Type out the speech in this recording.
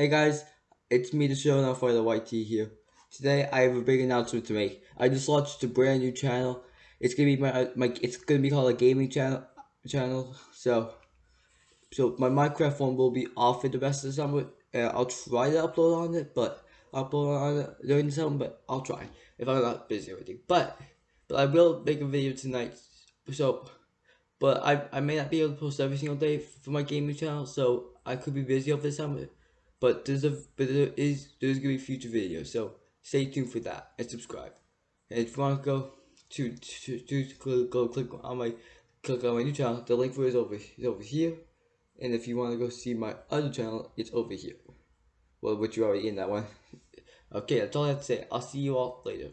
Hey guys, it's me, the show now for the YT here. Today I have a big announcement to make. I just launched a brand new channel. It's gonna be my my. It's gonna be called a gaming channel. Channel. So, so my Minecraft one will be off for the rest of the summer. Uh, I'll try to upload on it, but upload on it during the summer. But I'll try if I'm not busy or anything. But, but I will make a video tonight. So, but I I may not be able to post every single day for my gaming channel. So I could be busy over the summer. But there's a but there is there's gonna be future videos, so stay tuned for that and subscribe. And if you want to go to to, to, to go click on my click on my new channel, the link for it is over is over here. And if you want to go see my other channel, it's over here. Well, which you're already in that one. Okay, that's all I have to say. I'll see you all later.